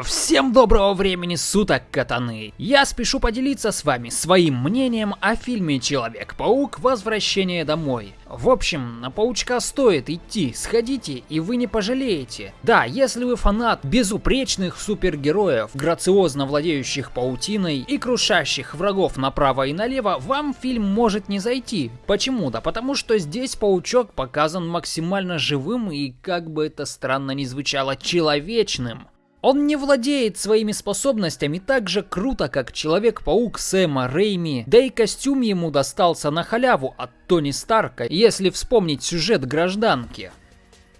Всем доброго времени суток, катаны! Я спешу поделиться с вами своим мнением о фильме Человек-паук Возвращение домой. В общем, на паучка стоит идти, сходите и вы не пожалеете. Да, если вы фанат безупречных супергероев, грациозно владеющих паутиной и крушащих врагов направо и налево, вам фильм может не зайти. Почему? Да потому что здесь паучок показан максимально живым и, как бы это странно ни звучало, человечным. Он не владеет своими способностями так же круто, как Человек-паук Сэма Рейми, да и костюм ему достался на халяву от Тони Старка, если вспомнить сюжет гражданки.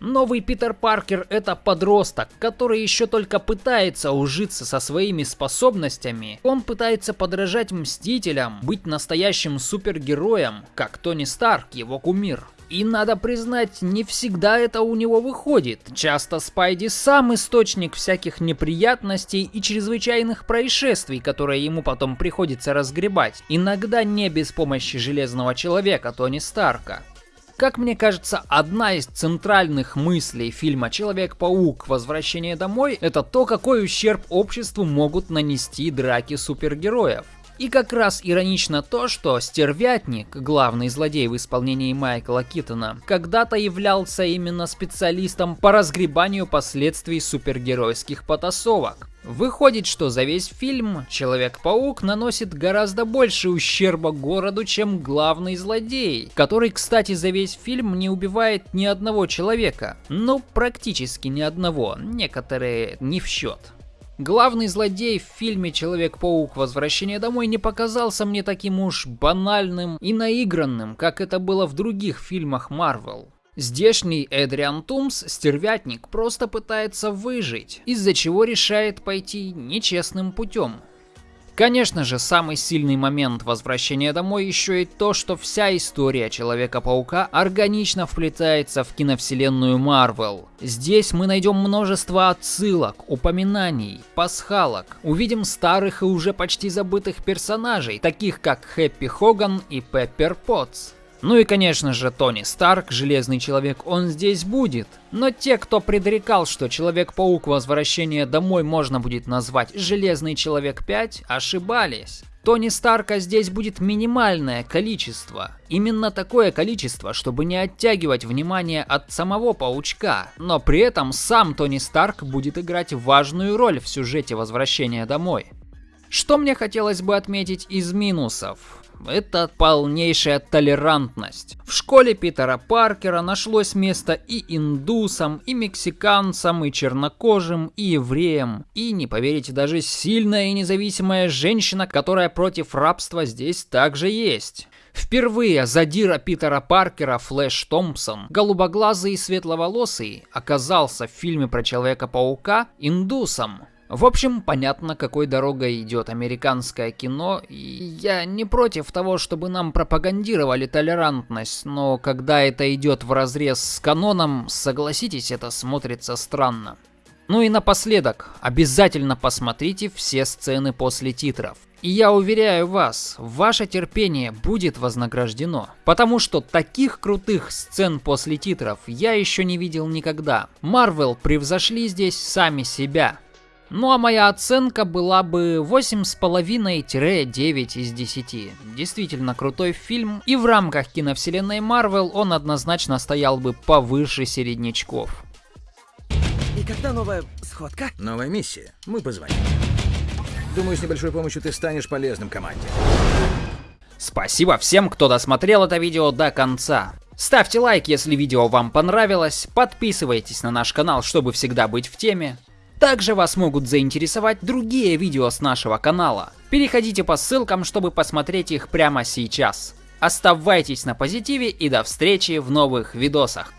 Новый Питер Паркер это подросток, который еще только пытается ужиться со своими способностями. Он пытается подражать Мстителям, быть настоящим супергероем, как Тони Старк, его кумир. И надо признать, не всегда это у него выходит. Часто Спайди сам источник всяких неприятностей и чрезвычайных происшествий, которые ему потом приходится разгребать. Иногда не без помощи Железного Человека Тони Старка. Как мне кажется, одна из центральных мыслей фильма «Человек-паук. Возвращение домой» — это то, какой ущерб обществу могут нанести драки супергероев. И как раз иронично то, что Стервятник, главный злодей в исполнении Майкла Китона, когда-то являлся именно специалистом по разгребанию последствий супергеройских потасовок. Выходит, что за весь фильм Человек-паук наносит гораздо больше ущерба городу, чем главный злодей, который, кстати, за весь фильм не убивает ни одного человека. Ну, практически ни одного, некоторые не в счет. Главный злодей в фильме Человек-паук Возвращение домой не показался мне таким уж банальным и наигранным, как это было в других фильмах Марвел. Здешний Эдриан Тумс, стервятник, просто пытается выжить, из-за чего решает пойти нечестным путем. Конечно же, самый сильный момент возвращения домой еще и то, что вся история Человека-паука органично вплетается в киновселенную Марвел. Здесь мы найдем множество отсылок, упоминаний, пасхалок. Увидим старых и уже почти забытых персонажей, таких как Хэппи Хоган и Пеппер Потс. Ну и конечно же Тони Старк, Железный Человек, он здесь будет. Но те, кто предрекал, что Человек-паук Возвращение домой можно будет назвать Железный Человек 5, ошибались. Тони Старка здесь будет минимальное количество. Именно такое количество, чтобы не оттягивать внимание от самого паучка. Но при этом сам Тони Старк будет играть важную роль в сюжете возвращения домой. Что мне хотелось бы отметить из минусов? Это полнейшая толерантность. В школе Питера Паркера нашлось место и индусам, и мексиканцам, и чернокожим, и евреям. И, не поверите, даже сильная и независимая женщина, которая против рабства здесь также есть. Впервые задира Питера Паркера Флэш Томпсон, голубоглазый и светловолосый, оказался в фильме про Человека-паука индусом. В общем, понятно, какой дорогой идет американское кино, и я не против того, чтобы нам пропагандировали толерантность, но когда это идет в разрез с каноном, согласитесь, это смотрится странно. Ну и напоследок, обязательно посмотрите все сцены после титров. И я уверяю вас, ваше терпение будет вознаграждено. Потому что таких крутых сцен после титров я еще не видел никогда. Марвел превзошли здесь сами себя. Ну а моя оценка была бы 8,5-9 из 10. Действительно крутой фильм, и в рамках киновселенной Марвел он однозначно стоял бы повыше середнячков. И когда новая сходка? Новая миссия. Мы позвоним. Думаю, с небольшой помощью ты станешь полезным команде. Спасибо всем, кто досмотрел это видео до конца. Ставьте лайк, если видео вам понравилось, подписывайтесь на наш канал, чтобы всегда быть в теме. Также вас могут заинтересовать другие видео с нашего канала. Переходите по ссылкам, чтобы посмотреть их прямо сейчас. Оставайтесь на позитиве и до встречи в новых видосах.